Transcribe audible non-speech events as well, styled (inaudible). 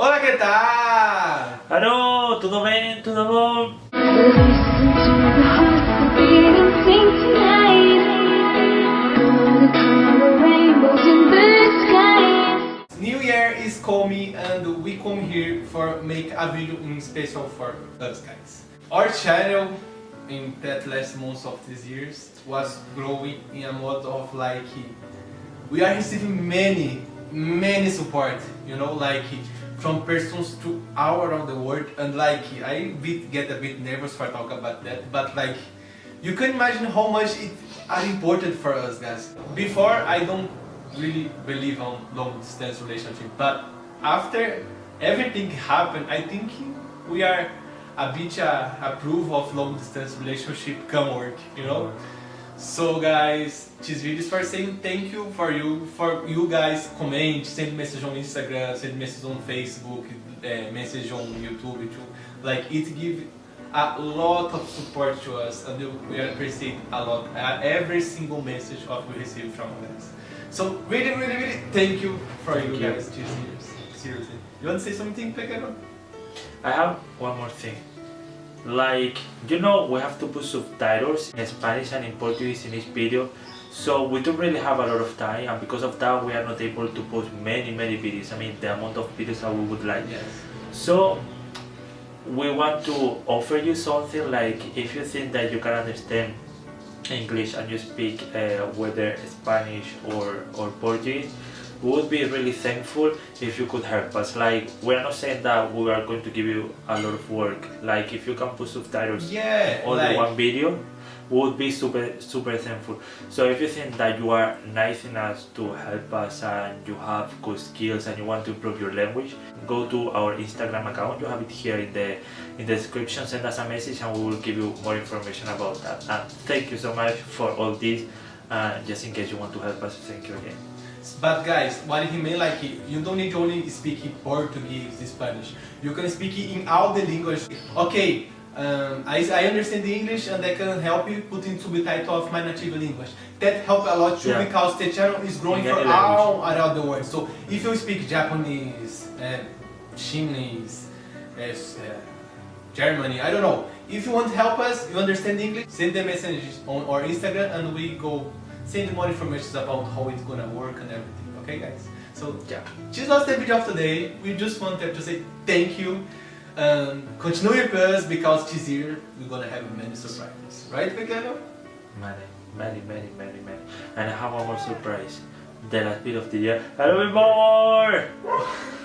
Olá, que tal? Alô, tudo bem? Tudo bom? New Year is coming and we come here for make a video in special for us guys. Our channel in that last months of this years was growing in a mode of like we are receiving many many support you know like from persons to all around the world and like I bit, get a bit nervous for talk about that but like you can imagine how much it are important for us guys. Before I don't really believe on long distance relationship but after everything happened I think we are a bit uh, approve of long distance relationship can work you know so guys, this video is for saying thank you for you, for you guys comment, send message on Instagram, send message on Facebook, uh, message on YouTube too. Like it give a lot of support to us and we appreciate a lot uh, every single message of we receive from guys. So really, really, really thank you for thank you guys. Seriously. You want to say something, Pequeno? I have one more thing like you know we have to put subtitles. In Spanish and in Portuguese in each video. So we don't really have a lot of time. And because of that we are not able to post many many videos. I mean the amount of videos that we would like. Yes. so we want to offer you something like if you think that you can understand English and you speak uh, whether Spanish or, or Portuguese we would be really thankful if you could help us. Like we're not saying that we are going to give you a lot of work. Like if you can put subtitles yeah on like... the one video would be super super thankful. So if you think that you are nice enough to help us and you have good skills and you want to improve your language go to our instagram account. You have it here in the in the description. Send us a message and we will give you more information about that. And thank you so much for all this. And just in case you want to help us thank you again but guys, what he meant like, you don't need to only speak Portuguese, Spanish. You can speak in all the languages. Okay, um, I, I understand the English and I can help you put in subtitle of my native language. That help a lot too yeah. because the channel is growing for all around the world. So if you speak Japanese, uh, Chinese, uh, uh, Germany, I don't know. If you want to help us, you understand English, send the messages on our Instagram and we go send more information about how it's gonna work and everything. Okay guys? So yeah, this was the video of today. We just wanted to say thank you. Um, continue with us because this year we're gonna have many surprises. Right, Pequeno? Many, many, many, many, many. And I have one more surprise. The last bit of the year. A little bit more! (laughs)